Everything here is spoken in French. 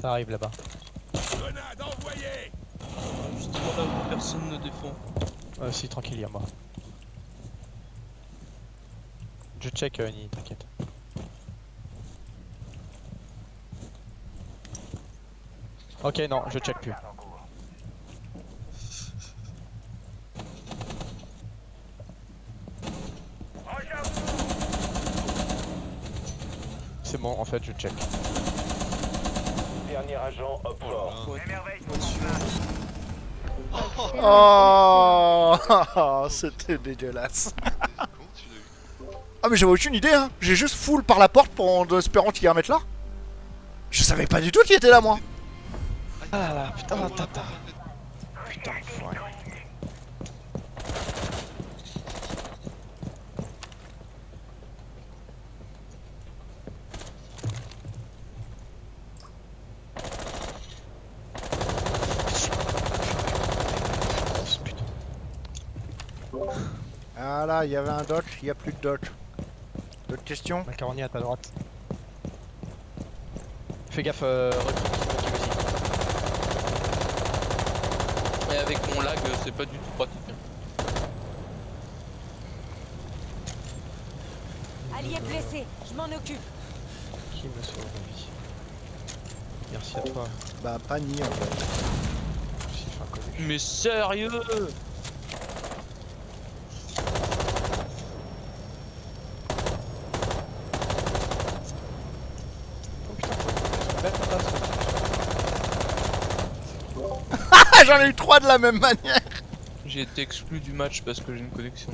Ça arrive là-bas. Grenade envoyée Justement là où personne ne défend. Euh, si, tranquille, y'a moi. Je check, euh, Ni, t'inquiète. Ok, non, je check plus. C'est bon, en fait, je check. Dernier agent up fort. Faut être- Oh, c'était dégueulasse. Ah mais j'avais aucune idée hein. J'ai juste full par la porte pour en espérant qu'il y ait un mec là. Je savais pas du tout qu'il était là moi. Ah putain, tata. Putain, enfoiré. Putain. Ah là, il y avait un doc, il y a plus de doc. D'autres questions Macaroni à ta droite. Fais gaffe, euh, aussi. Et avec mon lag, c'est pas du tout pratique. hein. Allié blessé, je m'en occupe. Qui me sauve la vie? Merci à toi, Bah pas ni en fait. Mais sérieux Oh putain, faut mettre en place. Ah j'en ai eu trois de la même manière J'ai été exclu du match parce que j'ai une connexion.